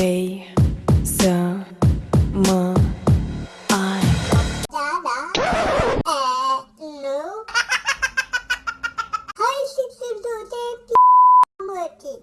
Vrei să mă